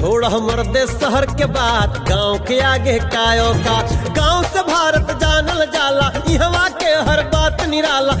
छोड़ मर्दे शहर के बात, गाँव के आगे कायो का। गाँव से भारत जानल जाला, इहवा के हर बात निराला।